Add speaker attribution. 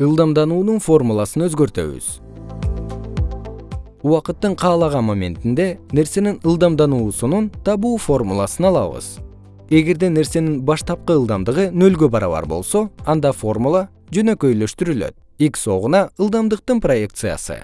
Speaker 1: ылдамдануунун формуласын өзгөртөбүз. Убакыттын каалаган моментинде нерсенин ылдамдануусунун табуу формуласын алабыз. Эгерде нерсенин баштапкы ылдамдыгы нөлгө барабар болсо анда формула жөнөкөйлөштүрүлөт. X огуна ылдамдыктын проекциясы.